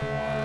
Bye.